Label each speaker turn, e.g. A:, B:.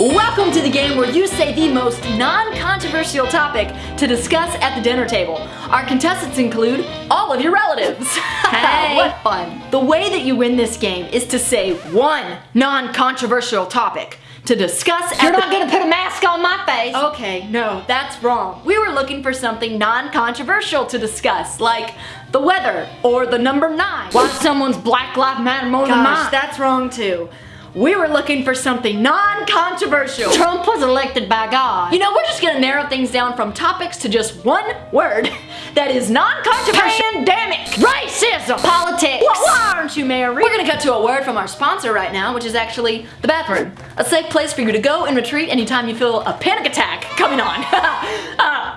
A: Welcome to the game where you say the most non-controversial topic to discuss at the dinner table. Our contestants include all of your relatives.
B: Hey.
A: what fun. The way that you win this game is to say one non-controversial topic to discuss
B: You're not gonna put a mask on my face.
A: Okay, no, that's wrong. We were looking for something non-controversial to discuss, like the weather or the number nine.
B: Why someone's Black Lives Matter more than
A: Gosh,
B: mine?
A: that's wrong too. We were looking for something non-controversial.
B: Trump was elected by God.
A: You know, we're just gonna narrow things down from topics to just one word that is non-controversial.
B: Pandemic. Racism. Politics.
A: Well, why aren't you, Mary? We're gonna cut to a word from our sponsor right now, which is actually the bathroom. A safe place for you to go and retreat anytime you feel a panic attack coming on.